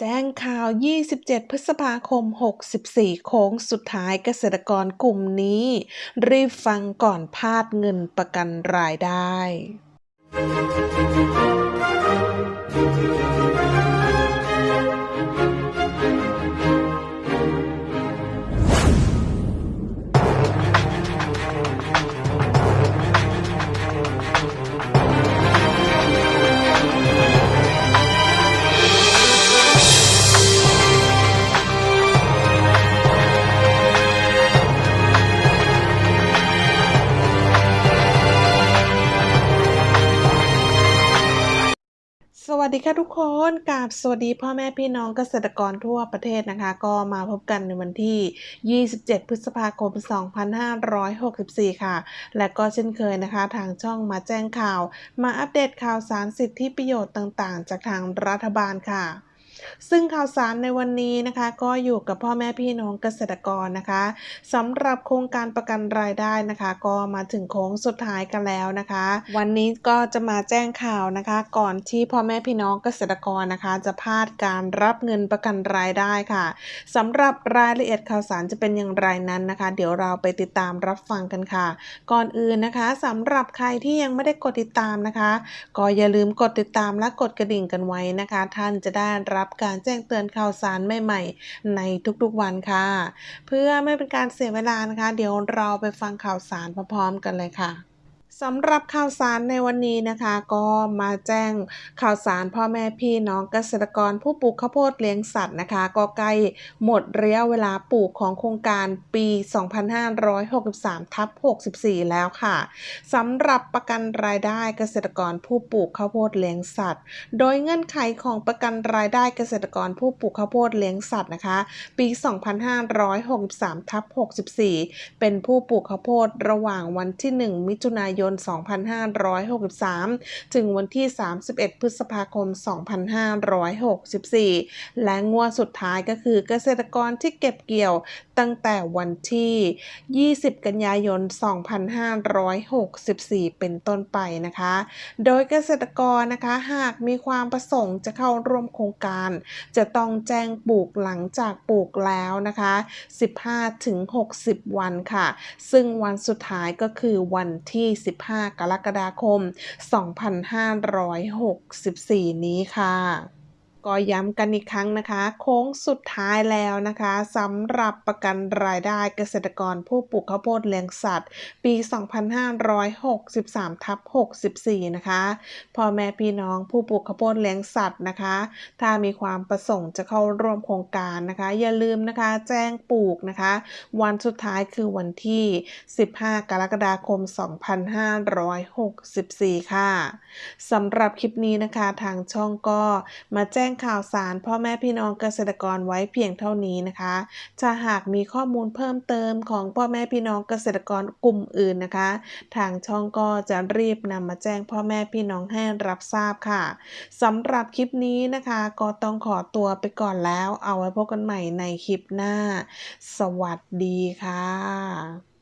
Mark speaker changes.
Speaker 1: แจ้งข่าว 27 พฤษภาคม 64 โค้งสุดท้ายเกษตรกรกลุ่มนี้ รีบฟังก่อนพลาดเงินประกันรายได้ วัสดีค่ะทุกคนกราบสวัสดีพ่อแม่พี่น้องเกษตรกรทั่วประเทศนะคะ ก็มาพบกันในวันที่ 27 พฤษภาคม 2564 ค่ะ และก็เช่นเคยนะคะ ทางช่องมาแจ้งข่าว มาอัปเดตข่าวสารสิทธิประโยชน์ต่างๆ จากทางรัฐบาลค่ะ ซึ่งข่าวสารในวันนี้นะคะก็อยู่กับพ่อแม่พี่น้องเกษตรกรนะคะสำหรับโครงการประกันรายได้นะคะ ก็มาถึงโค้งสุดท้ายกันแล้วนะคะ วันนี้ก็จะมาแจ้งข่าวนะคะ ก่อนที่พ่อแม่พี่น้องเกษตรกรนะคะ จะพลาดการรับเงินประกันรายได้ค่ะสำหรับรายละเอียดข่าวสารจะเป็นอย่างไรนั้นนะคะ เดี๋ยวเราไปติดตามรับฟังกันค่ะ ก่อนอื่นนะคะสำหรับใครที่ยังไม่ได้กดติดตามนะคะ ก็อย่าลืมกดติดตามและกดกระดิ่งกันไว้นะคะ ท่านจะได้รับการแจ้งเตือนข่าวสารใหม่ๆ ในทุกๆวันค่ะ เพื่อไม่เป็นการเสียเวลานะคะ เดี๋ยวเราไปฟังข่าวสารพร้อมๆกันเลยค่ะ สำหรับข่าวสารในวันนี้นะคะ ก็มาแจ้งข่าวสารพ่อแม่พี่น้องเกษตรกรผู้ปลูกข้าวโพดเลี้ยงสัตว์นะคะ ก็ใกล้หมดระยะเวลาปลูกของโครงการปี 2563ทับ64 แล้วค่ะสำหรับประกันรายได้เกษตรกรผู้ปลูกข้าวโพดเลี้ยงสัตว์ โดยเงื่อนไขของประกันรายได้เกษตรกรผู้ปลูกข้าวโพดเลี้ยงสัตว์นะคะ ปี 2563ทับ64 เป็นผู้ปลูกข้าวโพดระหว่างวันที่ 1 มิถุนายน 2563 ถึงวันที่ 31 พฤษภาคม 2564 และงวดสุดท้ายก็คือเกษตรกรที่เก็บเกี่ยวตั้งแต่วันที่ 20 กันยายน 2564 เป็นต้นไปนะคะ โดยเกษตรกรนะคะหากมีความประสงค์จะเข้าร่วมโครงการ จะต้องแจ้งปลูกหลังจากปลูกแล้วนะคะ 15-60 วันค่ะ ซึ่งวันสุดท้ายก็คือวันที่15 กรกฎาคม 2564 นี้ค่ะ ก็ย้ำกันอีกครั้งนะคะ โค้งสุดท้ายแล้วนะคะสำหรับประกันรายได้เกษตรกรผู้ปลูกข้าวโพดเลี้ยงสัตว์ ปี 2563ทับ64 นะคะพ่อแม่พี่น้องผู้ปลูกข้าวโพดเลี้ยงสัตว์นะคะ ถ้ามีความประสงค์จะเข้าร่วมโครงการนะคะ อย่าลืมนะคะแจ้งปลูกนะคะ วันสุดท้ายคือวันที่ 15 กรกฎาคม 2564 ค่ะสำหรับคลิปนี้นะคะทางช่องก็มาแจ้งข่าวสารพ่อแม่พี่น้องเกษตรกรไว้เพียงเท่านี้นะคะ ถ้าหากมีข้อมูลเพิ่มเติมของพ่อแม่พี่น้องเกษตรกรกลุ่มอื่นนะคะ ทางช่องก็จะรีบนำมาแจ้งพ่อแม่พี่น้องให้รับทราบค่ะสำหรับคลิปนี้นะคะ ก็ต้องขอตัวไปก่อนแล้ว เอาไว้พบกันใหม่ในคลิปหน้า สวัสดีค่ะ